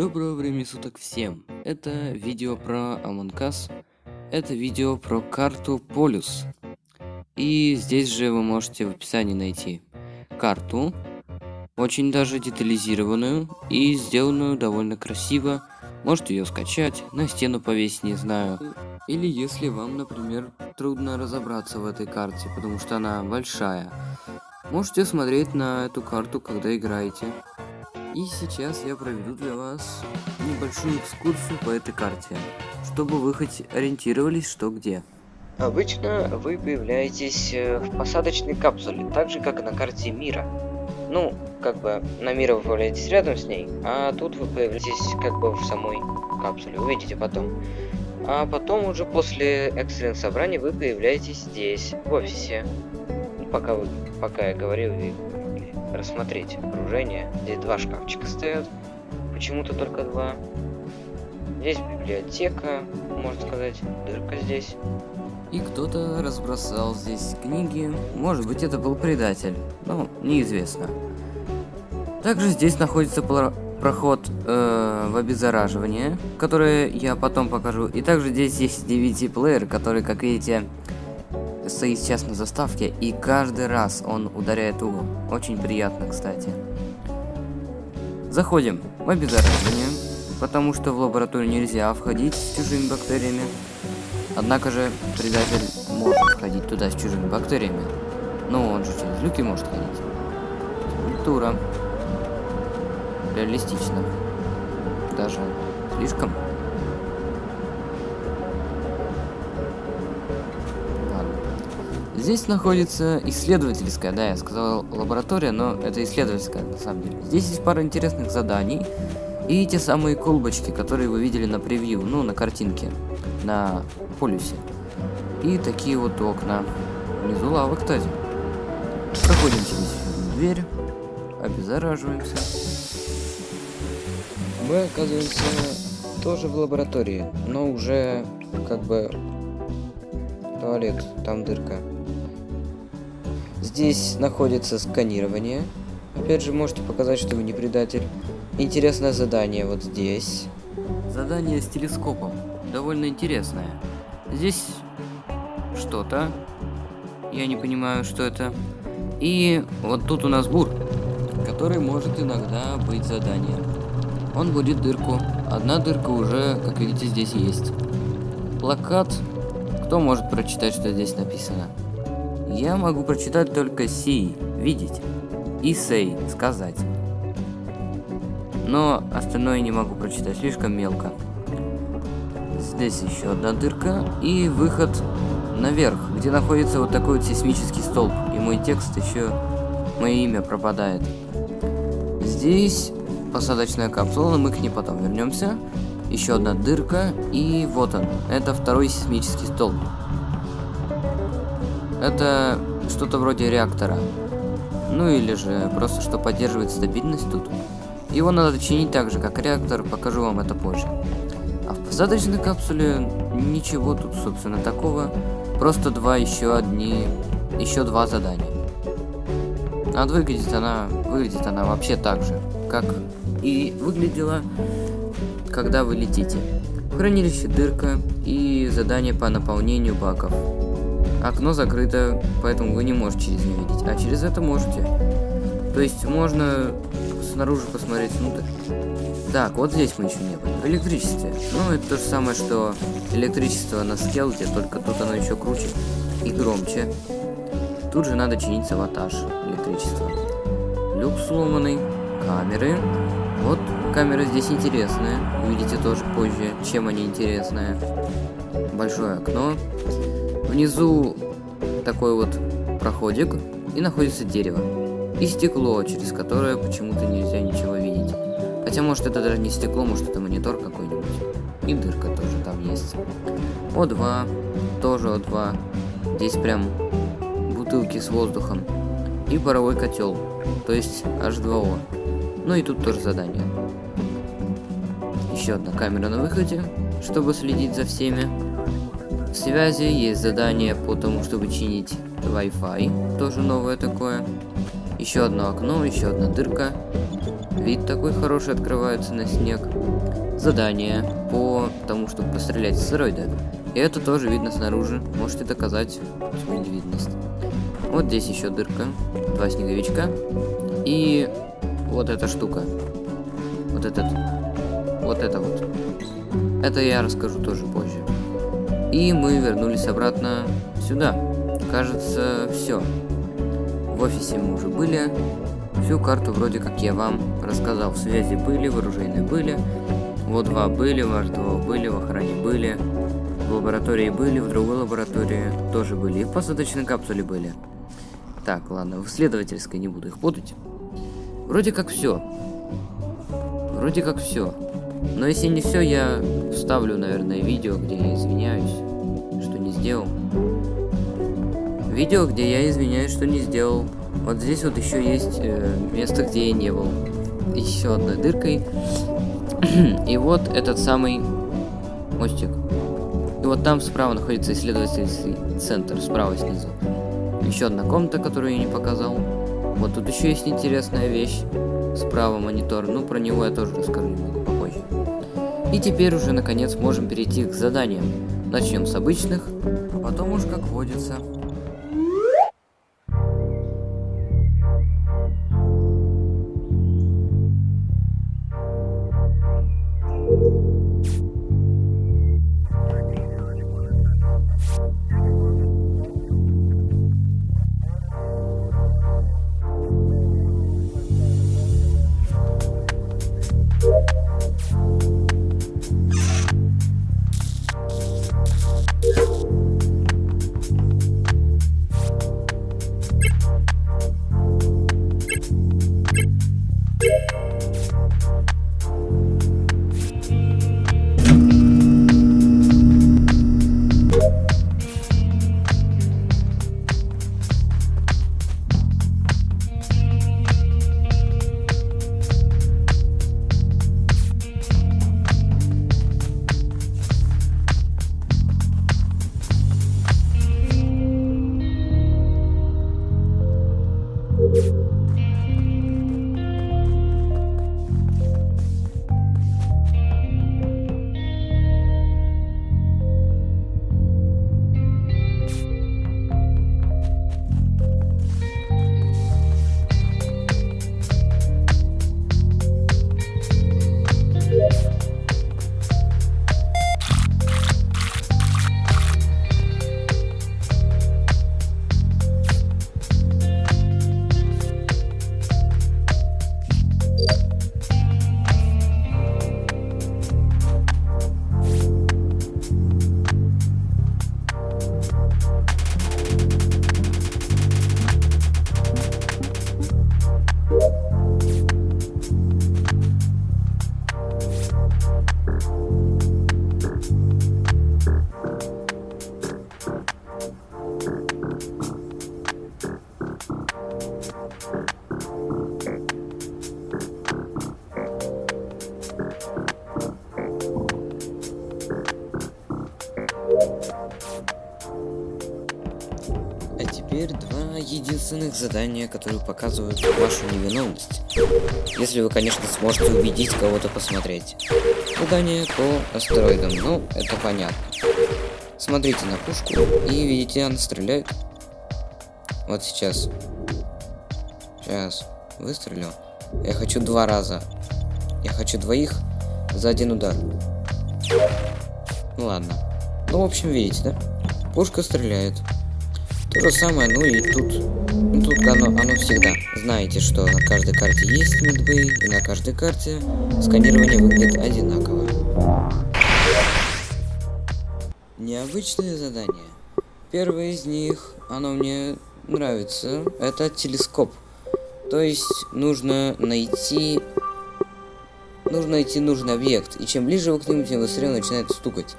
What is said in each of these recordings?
Доброго времени суток всем! Это видео про Among Us. Это видео про карту Полюс. И здесь же вы можете в описании найти карту, очень даже детализированную и сделанную довольно красиво. Можете ее скачать, на стену повесить, не знаю. Или если вам, например, трудно разобраться в этой карте, потому что она большая, можете смотреть на эту карту, когда играете. И сейчас я проведу для вас небольшую экскурсию по этой карте, чтобы вы хоть ориентировались, что где. Обычно вы появляетесь э, в посадочной капсуле, так же как и на карте мира. Ну, как бы на мира вы появляетесь рядом с ней, а тут вы появляетесь как бы в самой капсуле, увидите потом. А потом уже после экстренного собрания вы появляетесь здесь, в офисе. Пока, вы, пока я говорил, вы рассмотреть окружение. Здесь два шкафчика стоят, почему-то только два. Здесь библиотека, можно сказать, дырка здесь. И кто-то разбросал здесь книги. Может быть, это был предатель. Ну, неизвестно. Также здесь находится проход э, в обеззараживание, которое я потом покажу. И также здесь есть DVD-плеер, который, как видите, стоит сейчас на заставке, и каждый раз он ударяет угол. Очень приятно, кстати. Заходим в обеззараживание, потому что в лабораторию нельзя входить с чужими бактериями. Однако же предатель может входить туда с чужими бактериями. Но он же через люки может ходить. Культура. Реалистично. Даже слишком. Здесь находится исследовательская, да, я сказал лаборатория, но это исследовательская на самом деле. Здесь есть пара интересных заданий и те самые колбочки, которые вы видели на превью, ну, на картинке, на полюсе. И такие вот окна. Внизу лава, кстати. Проходим через дверь, обеззараживаемся. Мы оказываемся тоже в лаборатории, но уже как бы туалет, там дырка. Здесь находится сканирование. Опять же, можете показать, что вы не предатель. Интересное задание вот здесь. Задание с телескопом. Довольно интересное. Здесь что-то. Я не понимаю, что это. И вот тут у нас бур, который может иногда быть заданием. Он будет дырку. Одна дырка уже, как видите, здесь есть. Плакат. Кто может прочитать, что здесь написано? Я могу прочитать только «си» – видеть, и «сей» – сказать. Но остальное не могу прочитать, слишком мелко. Здесь еще одна дырка и выход наверх, где находится вот такой вот сейсмический столб. И мой текст еще, мое имя пропадает. Здесь посадочная капсула, мы к ней потом вернемся. Еще одна дырка, и вот он. Это второй сейсмический столб. Это что-то вроде реактора. Ну или же просто что поддерживает стабильность тут. Его надо чинить так же, как реактор, покажу вам это позже. А в посадочной капсуле ничего тут, собственно, такого. Просто два еще одни, еще два задания. А выглядит она, выглядит она вообще так же, как и выглядела, когда вы летите. В хранилище дырка и задание по наполнению баков. Окно закрыто, поэтому вы не можете через него видеть, а через это можете. То есть можно снаружи посмотреть внутрь. Так, вот здесь мы еще не были. В электричестве. Ну, это то же самое, что электричество на скелте, только тут оно еще круче и громче. Тут же надо чинить саботаж электричества. Люк сломанный, камеры. Вот камера здесь интересная. Увидите тоже позже, чем они интересные. Большое окно. Внизу такой вот проходик, и находится дерево. И стекло, через которое почему-то нельзя ничего видеть. Хотя, может, это даже не стекло, может, это монитор какой-нибудь. И дырка тоже там есть. О2, тоже О2. Здесь прям бутылки с воздухом. И паровой котел, то есть H2O. Ну и тут тоже задание. Еще одна камера на выходе, чтобы следить за всеми. В связи есть задание по тому, чтобы чинить Wi-Fi, тоже новое такое. Еще одно окно, еще одна дырка. Вид такой хороший открывается на снег. Задание по тому, чтобы пострелять с астероида. И это тоже видно снаружи. Можете доказать свою невидность. Вот здесь еще дырка. Два снеговичка. И вот эта штука. Вот этот. Вот это вот. Это я расскажу тоже позже. И мы вернулись обратно сюда. Кажется, все. В офисе мы уже были. Всю карту вроде как я вам рассказал. В связи были, вооруженные были. Вот два были, ваш два были, в охране были. В лаборатории были, в другой лаборатории тоже были. И в посадочной капсуле были. Так, ладно, в исследовательской не буду их путать. Вроде как все. Вроде как все. Но если не все, я вставлю, наверное, видео, где я извиняюсь, что не сделал. Видео, где я извиняюсь, что не сделал. Вот здесь вот еще есть э, место, где я не был. Еще одной дыркой. И вот этот самый мостик. И вот там справа находится исследовательский центр, справа снизу. Еще одна комната, которую я не показал. Вот тут еще есть интересная вещь. Справа монитор. Ну, про него я тоже расскажу немного. И теперь уже, наконец, можем перейти к заданиям. Начнем с обычных, а потом уж как водится. А задания, которые показывают вашу невиновность. Если вы, конечно, сможете убедить кого-то посмотреть. Задание по астероидам, ну, это понятно. Смотрите на пушку и видите, она стреляет. Вот сейчас. Сейчас. Выстрелю. Я хочу два раза. Я хочу двоих за один удар. Ну ладно. Ну, в общем, видите, да? Пушка стреляет. То же самое, ну и тут. Ну, тут оно, оно всегда. Знаете, что на каждой карте есть медбей, и на каждой карте сканирование выглядит одинаково. Необычные задания. Первое из них, оно мне нравится, это телескоп. То есть нужно найти... Нужно найти нужный объект, и чем ближе вы к нему, тем быстрее начинает стукать.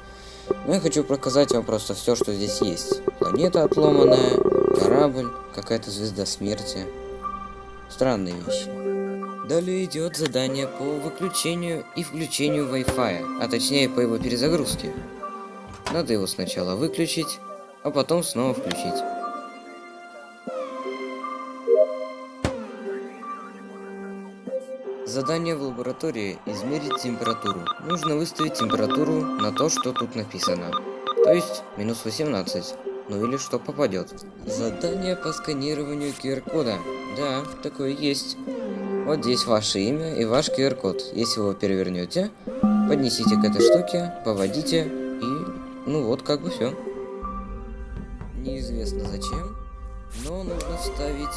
Но я хочу показать вам просто все, что здесь есть. Планета отломанная, корабль, какая-то звезда смерти. Странные вещи. Далее идет задание по выключению и включению Wi-Fi, а точнее по его перезагрузке. Надо его сначала выключить, а потом снова включить. Задание в лаборатории – измерить температуру. Нужно выставить температуру на то, что тут написано. То есть минус 18. Ну или что попадет. Задание по сканированию QR-кода. Да, такое есть. Вот здесь ваше имя и ваш QR-код. Если вы его перевернете, поднесите к этой штуке, поводите и... Ну вот, как бы все. Неизвестно зачем, но нужно вставить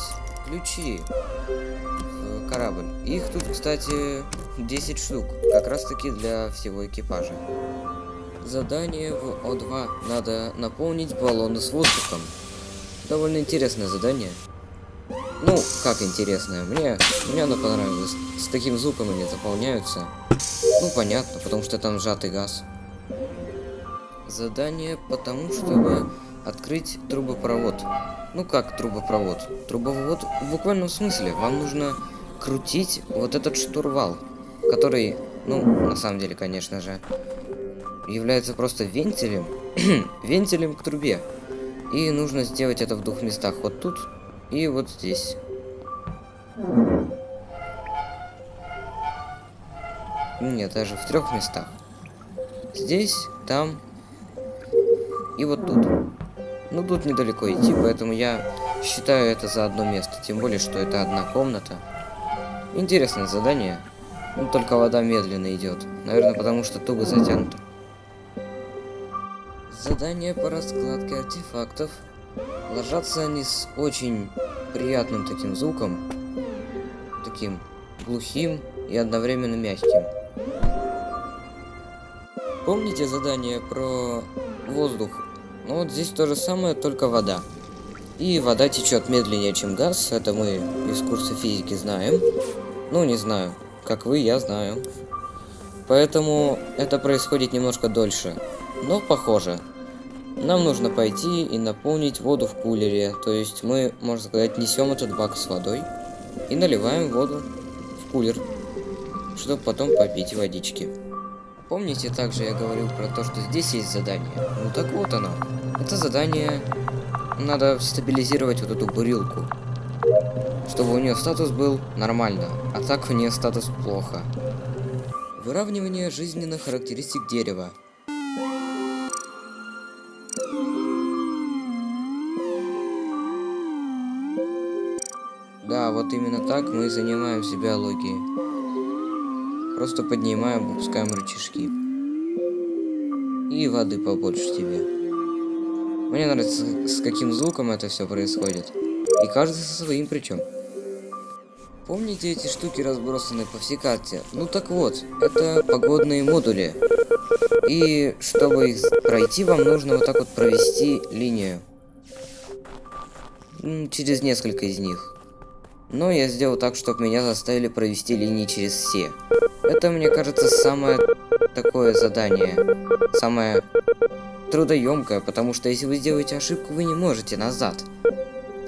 ключи в корабль. Их тут, кстати, 10 штук, как раз таки для всего экипажа. Задание в О2. Надо наполнить баллоны с воздухом. Довольно интересное задание. Ну, как интересное, мне, мне оно понравилось. С таким звуком они заполняются. Ну, понятно, потому что там сжатый газ. Задание потому, чтобы открыть трубопровод. Ну как трубопровод? Трубопровод в буквальном смысле. Вам нужно крутить вот этот штурвал, который, ну, на самом деле, конечно же, является просто вентилем, вентилем к трубе. И нужно сделать это в двух местах. Вот тут и вот здесь. Нет, даже в трех местах. Здесь, там и вот тут. Ну, тут недалеко идти, поэтому я считаю это за одно место. Тем более, что это одна комната. Интересное задание. Ну, только вода медленно идет. Наверное, потому что туго затянуто. Задание по раскладке артефактов. Ложатся они с очень приятным таким звуком. Таким глухим и одновременно мягким. Помните задание про воздух ну вот здесь то же самое, только вода. И вода течет медленнее, чем газ. Это мы из курса физики знаем. Ну, не знаю. Как вы, я знаю. Поэтому это происходит немножко дольше. Но похоже. Нам нужно пойти и наполнить воду в кулере. То есть мы, можно сказать, несем этот бак с водой и наливаем воду в кулер, чтобы потом попить водички. Помните, также я говорил про то, что здесь есть задание? Ну так вот оно. Это задание... Надо стабилизировать вот эту бурилку. Чтобы у нее статус был нормально, а так у нее статус плохо. Выравнивание жизненных характеристик дерева. Да, вот именно так мы занимаемся биологией. Просто поднимаем, выпускаем рычажки. И воды побольше тебе. Мне нравится, с каким звуком это все происходит. И каждый со своим причем. Помните эти штуки разбросаны по всей карте? Ну так вот, это погодные модули. И чтобы их пройти, вам нужно вот так вот провести линию. Через несколько из них. Но я сделал так, чтобы меня заставили провести линии через все. Это, мне кажется, самое такое задание. Самое трудоемкое, потому что если вы сделаете ошибку, вы не можете назад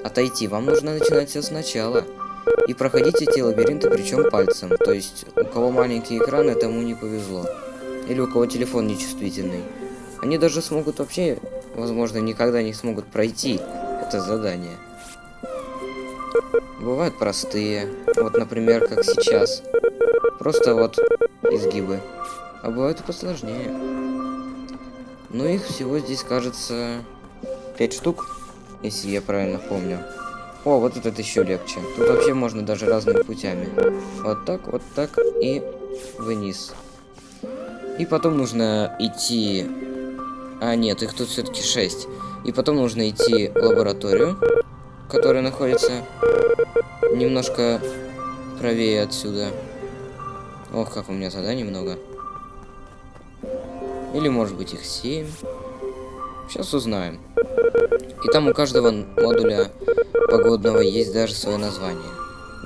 отойти. Вам нужно начинать все сначала. И проходить эти лабиринты, причем пальцем. То есть, у кого маленький экран, этому не повезло. Или у кого телефон нечувствительный. Они даже смогут вообще, возможно, никогда не смогут пройти это задание. Бывают простые. Вот, например, как сейчас. Просто вот изгибы. А бывают и посложнее. Но их всего здесь, кажется, 5 штук, если я правильно помню. О, вот этот еще легче. Тут вообще можно даже разными путями. Вот так, вот так и вниз. И потом нужно идти... А, нет, их тут все-таки 6. И потом нужно идти в лабораторию, которая находится немножко правее отсюда. Ох, как у меня заданий много. Или может быть их 7. Сейчас узнаем. И там у каждого модуля погодного есть даже свое название.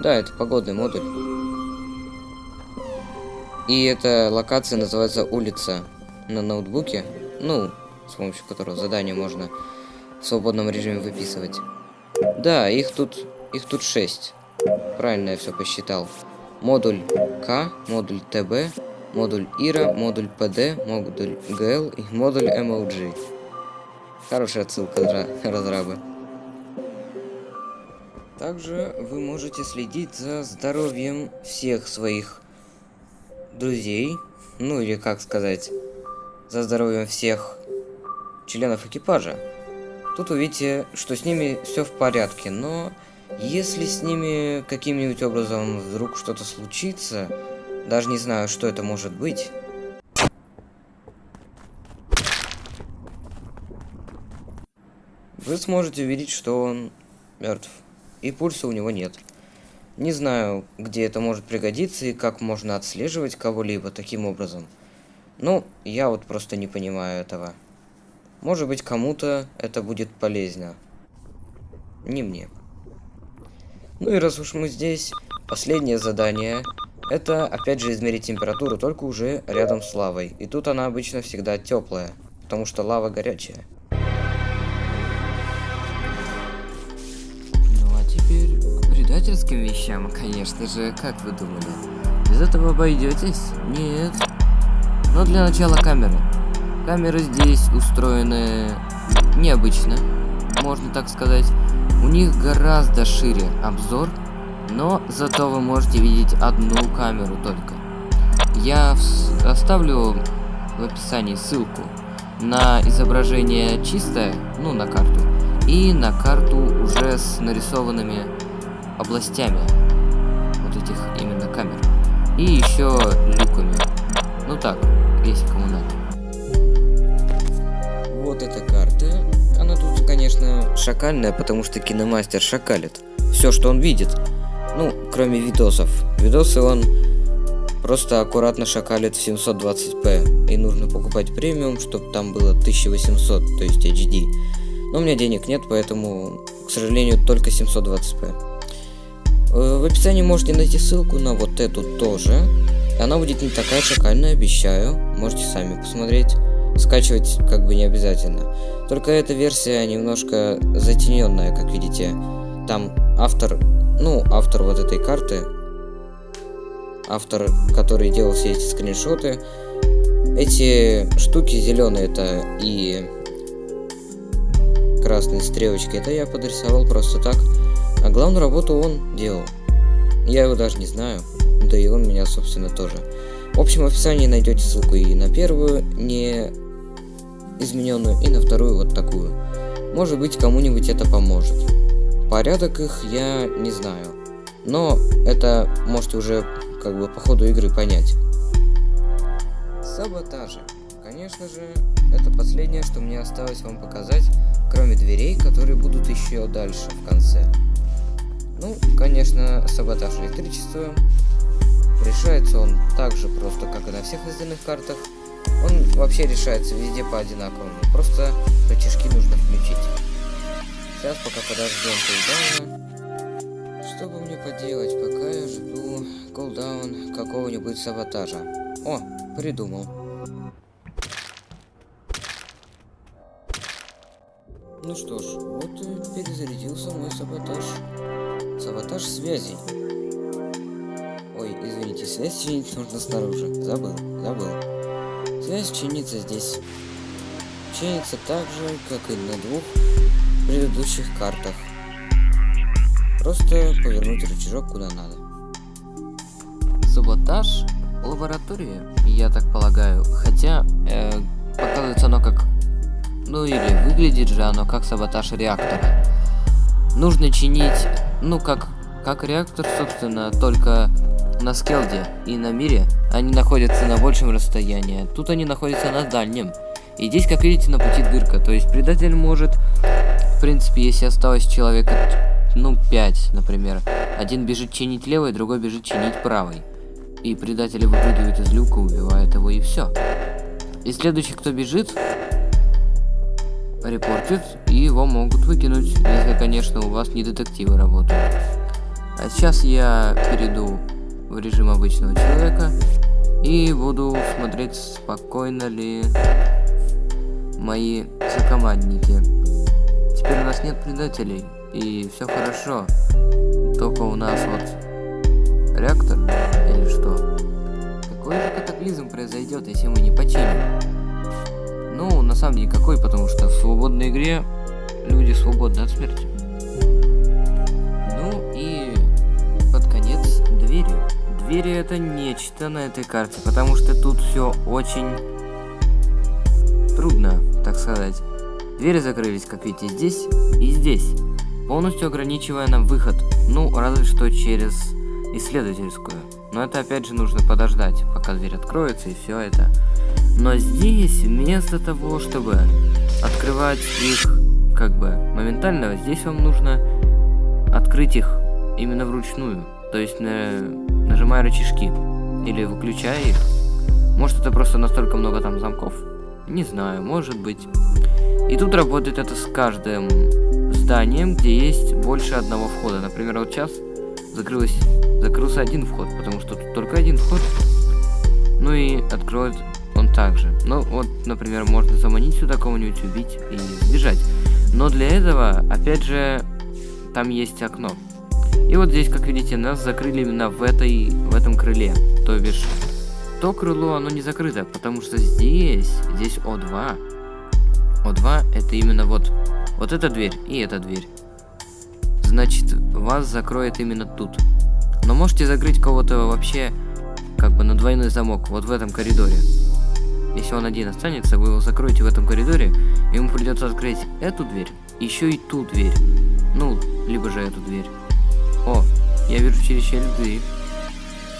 Да, это погодный модуль. И эта локация называется улица на ноутбуке. Ну, с помощью которого задание можно в свободном режиме выписывать. Да, их тут, их тут 6. Правильно я все посчитал модуль К, модуль ТБ, модуль ИРА, модуль ПД, модуль ГЛ и модуль MOG. Хорошая отсылка, разрабы. Также вы можете следить за здоровьем всех своих друзей, ну или как сказать, за здоровьем всех членов экипажа. Тут увидите, что с ними все в порядке, но если с ними каким-нибудь образом вдруг что-то случится, даже не знаю, что это может быть, вы сможете увидеть, что он мертв, и пульса у него нет. Не знаю, где это может пригодиться и как можно отслеживать кого-либо таким образом. Ну, я вот просто не понимаю этого. Может быть, кому-то это будет полезно. Не мне. Ну и раз уж мы здесь, последнее задание это опять же измерить температуру, только уже рядом с лавой. И тут она обычно всегда теплая, потому что лава горячая. Ну а теперь к предательским вещам, конечно же, как вы думали? Без этого обойдетесь? Нет. Но для начала камеры. Камеры здесь устроены необычно, можно так сказать. У них гораздо шире обзор, но зато вы можете видеть одну камеру только. Я оставлю в описании ссылку на изображение чистое, ну на карту, и на карту уже с нарисованными областями вот этих именно камер. И еще люками. Ну так, если кому надо. Конечно, шакальная, потому что киномастер шакалит. Все, что он видит. Ну, кроме видосов. Видосы он просто аккуратно шакалит в 720p. И нужно покупать премиум, чтобы там было 1800, то есть HD. Но у меня денег нет, поэтому, к сожалению, только 720p. Э, в описании можете найти ссылку на вот эту тоже. Она будет не такая шакальная, обещаю. Можете сами посмотреть. Скачивать как бы не обязательно. Только эта версия немножко затененная, как видите. Там автор, ну, автор вот этой карты, автор, который делал все эти скриншоты, эти штуки зеленые это и красные стрелочки, это я подрисовал просто так. А главную работу он делал. Я его даже не знаю, да и он меня, собственно, тоже. В общем, в описании найдете ссылку и на первую, не измененную, и на вторую вот такую. Может быть, кому-нибудь это поможет. Порядок их я не знаю. Но это можете уже как бы по ходу игры понять. Саботажи. Конечно же, это последнее, что мне осталось вам показать, кроме дверей, которые будут еще дальше в конце. Ну, конечно, саботаж электричества. Решается он так же просто, как и на всех остальных картах. Он вообще решается везде по одинаковому. Просто рычажки нужно включить. Сейчас пока подождем кулдауна. Что бы мне поделать, пока я жду кулдаун какого-нибудь саботажа. О, придумал. Ну что ж, вот и перезарядился мой саботаж. Саботаж связи. Ой, извините, связь чинить нужно снаружи. Забыл, забыл. Связь чинится здесь. Чинится так же, как и на двух предыдущих картах. Просто повернуть рычажок куда надо. Саботаж лаборатории, я так полагаю. Хотя, э, показывается оно как... Ну или выглядит же оно как саботаж реактора. Нужно чинить, ну как, как реактор, собственно, только на скелде и на мире они находятся на большем расстоянии. Тут они находятся на дальнем. И здесь, как видите, на пути дырка. То есть предатель может в принципе, если осталось человека, ну, 5, например, один бежит чинить левый, другой бежит чинить правый. И предатели выпрыгивают из люка, убивают его, и все. И следующий, кто бежит, репортит, и его могут выкинуть, если, конечно, у вас не детективы работают. А сейчас я перейду в режим обычного человека и буду смотреть, спокойно ли мои сокомандники. Теперь у нас нет предателей, и все хорошо. Только у нас вот реактор или что? Какой же катаклизм произойдет, если мы не починим? Ну, на самом деле никакой, потому что в свободной игре люди свободны от смерти. Двери это нечто на этой карте, потому что тут все очень трудно, так сказать. Двери закрылись, как видите, здесь и здесь, полностью ограничивая нам выход. Ну, разве что через исследовательскую. Но это опять же нужно подождать, пока дверь откроется и все это. Но здесь, вместо того, чтобы открывать их как бы моментально, здесь вам нужно открыть их именно вручную. То есть на... нажимая рычажки или выключая их. Может это просто настолько много там замков? Не знаю, может быть. И тут работает это с каждым зданием, где есть больше одного входа. Например, вот сейчас закрылось, закрылся один вход, потому что тут только один вход. Ну и откроет он также. Ну вот, например, можно заманить сюда кого-нибудь, убить и сбежать. Но для этого, опять же, там есть окно. И вот здесь, как видите, нас закрыли именно в этой, в этом крыле. То бишь, то крыло, оно не закрыто, потому что здесь, здесь О2. О2 это именно вот, вот эта дверь и эта дверь. Значит, вас закроет именно тут. Но можете закрыть кого-то вообще, как бы на двойной замок, вот в этом коридоре. Если он один останется, вы его закроете в этом коридоре, ему придется открыть эту дверь, еще и ту дверь. Ну, либо же эту дверь. О, я вижу через щель дверь.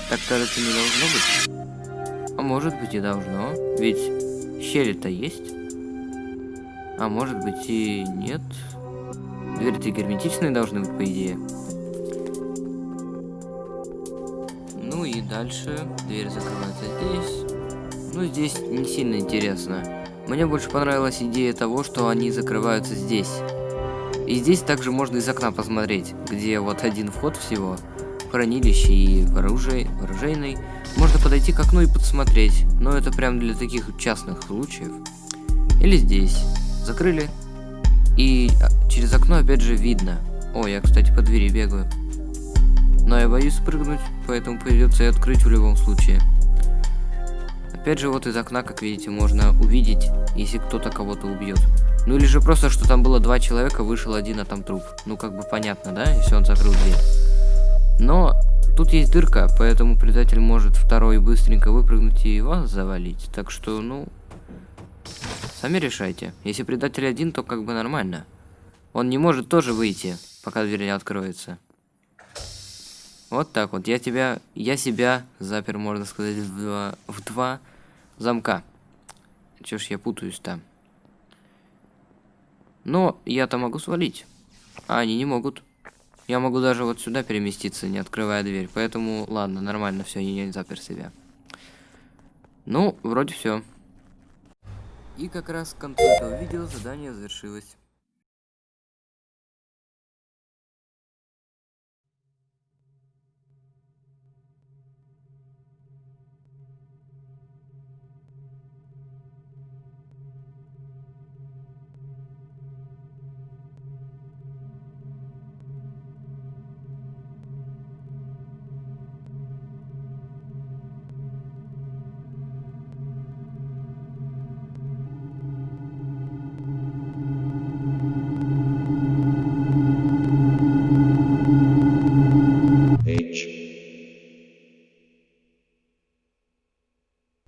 Так, кажется, не должно быть. А может быть и должно, ведь щели-то есть. А может быть и нет. Двери-то герметичные должны быть, по идее. Ну и дальше дверь закрывается здесь. Ну, здесь не сильно интересно. Мне больше понравилась идея того, что они закрываются здесь. И здесь также можно из окна посмотреть, где вот один вход всего, хранилище и оружие, оружейный. Можно подойти к окну и подсмотреть, но это прям для таких частных случаев. Или здесь. Закрыли. И а, через окно опять же видно. О, я, кстати, по двери бегаю. Но я боюсь спрыгнуть, поэтому придется и открыть в любом случае. Опять же, вот из окна, как видите, можно увидеть, если кто-то кого-то убьет. Ну или же просто, что там было два человека, вышел один, а там труп. Ну как бы понятно, да, если он закрыл дверь. Но тут есть дырка, поэтому предатель может второй быстренько выпрыгнуть и вас завалить. Так что, ну, сами решайте. Если предатель один, то как бы нормально. Он не может тоже выйти, пока дверь не откроется. Вот так вот. Я тебя, я себя запер, можно сказать, в два, в два замка. Чё ж я путаюсь там. Но я-то могу свалить. А они не могут. Я могу даже вот сюда переместиться, не открывая дверь. Поэтому, ладно, нормально, все, я не запер себя. Ну, вроде все. И как раз к концу этого видео задание завершилось.